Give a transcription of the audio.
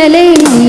వర్ణించలేని